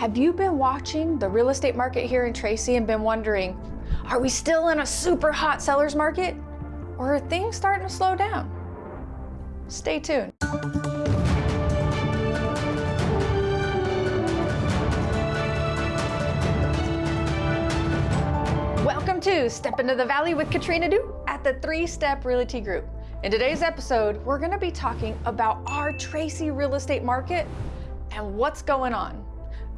Have you been watching the real estate market here in Tracy and been wondering, are we still in a super hot seller's market? Or are things starting to slow down? Stay tuned. Welcome to Step Into the Valley with Katrina Du at the Three Step Realty Group. In today's episode, we're gonna be talking about our Tracy real estate market and what's going on.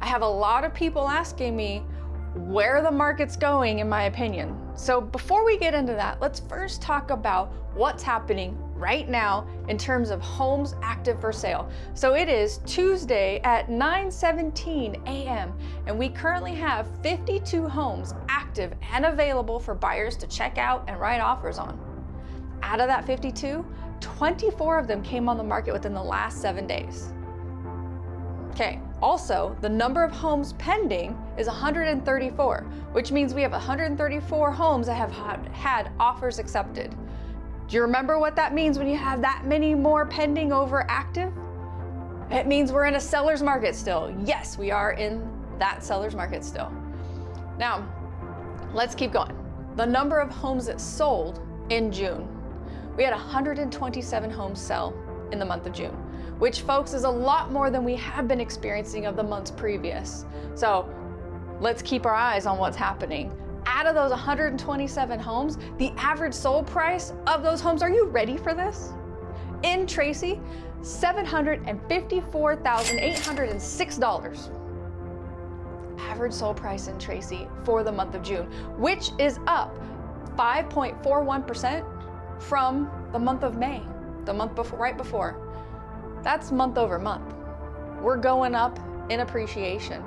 I have a lot of people asking me where the market's going in my opinion. So before we get into that, let's first talk about what's happening right now in terms of homes active for sale. So it is Tuesday at 9:17 a.m. and we currently have 52 homes active and available for buyers to check out and write offers on. Out of that 52, 24 of them came on the market within the last 7 days. Okay, also, the number of homes pending is 134, which means we have 134 homes that have had offers accepted. Do you remember what that means when you have that many more pending over active? It means we're in a seller's market still. Yes, we are in that seller's market still. Now, let's keep going. The number of homes that sold in June. We had 127 homes sell in the month of June which folks is a lot more than we have been experiencing of the months previous. So let's keep our eyes on what's happening. Out of those 127 homes, the average sold price of those homes, are you ready for this? In Tracy, $754,806. Average sold price in Tracy for the month of June, which is up 5.41% from the month of May, the month before, right before. That's month over month. We're going up in appreciation.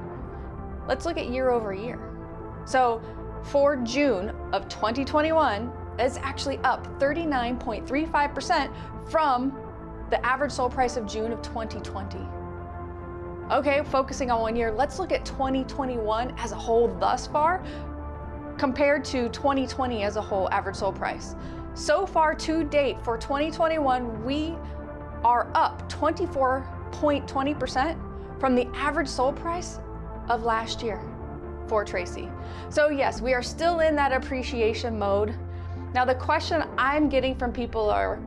Let's look at year over year. So for June of 2021, it's actually up 39.35% from the average sold price of June of 2020. Okay, focusing on one year, let's look at 2021 as a whole thus far compared to 2020 as a whole average sold price. So far to date for 2021, we are up 24.20% from the average sold price of last year for Tracy. So yes, we are still in that appreciation mode. Now the question I'm getting from people are,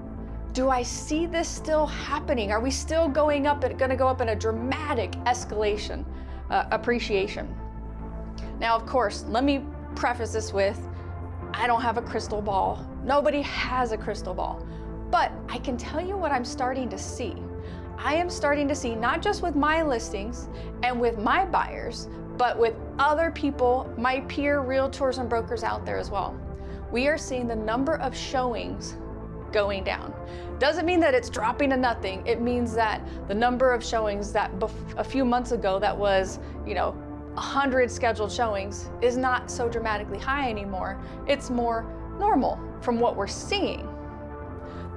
do I see this still happening? Are we still going up and gonna go up in a dramatic escalation, uh, appreciation? Now, of course, let me preface this with, I don't have a crystal ball. Nobody has a crystal ball. But I can tell you what I'm starting to see. I am starting to see, not just with my listings and with my buyers, but with other people, my peer realtors and brokers out there as well. We are seeing the number of showings going down. Doesn't mean that it's dropping to nothing. It means that the number of showings that a few months ago that was, you know, 100 scheduled showings is not so dramatically high anymore. It's more normal from what we're seeing.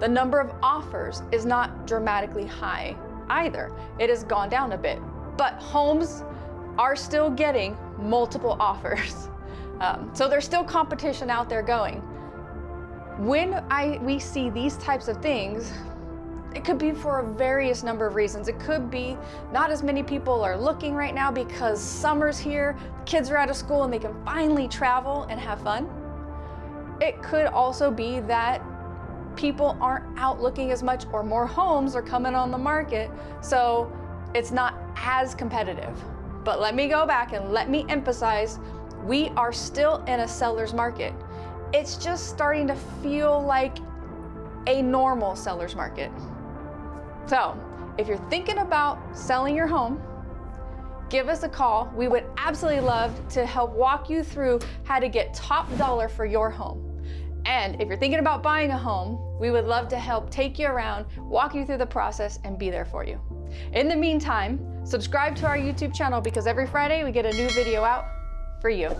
The number of offers is not dramatically high either. It has gone down a bit, but homes are still getting multiple offers. Um, so there's still competition out there going. When I, we see these types of things, it could be for a various number of reasons. It could be not as many people are looking right now because summer's here, kids are out of school and they can finally travel and have fun. It could also be that people aren't out looking as much or more homes are coming on the market. So it's not as competitive. But let me go back and let me emphasize, we are still in a seller's market. It's just starting to feel like a normal seller's market. So if you're thinking about selling your home, give us a call. We would absolutely love to help walk you through how to get top dollar for your home. And if you're thinking about buying a home, we would love to help take you around, walk you through the process, and be there for you. In the meantime, subscribe to our YouTube channel because every Friday we get a new video out for you.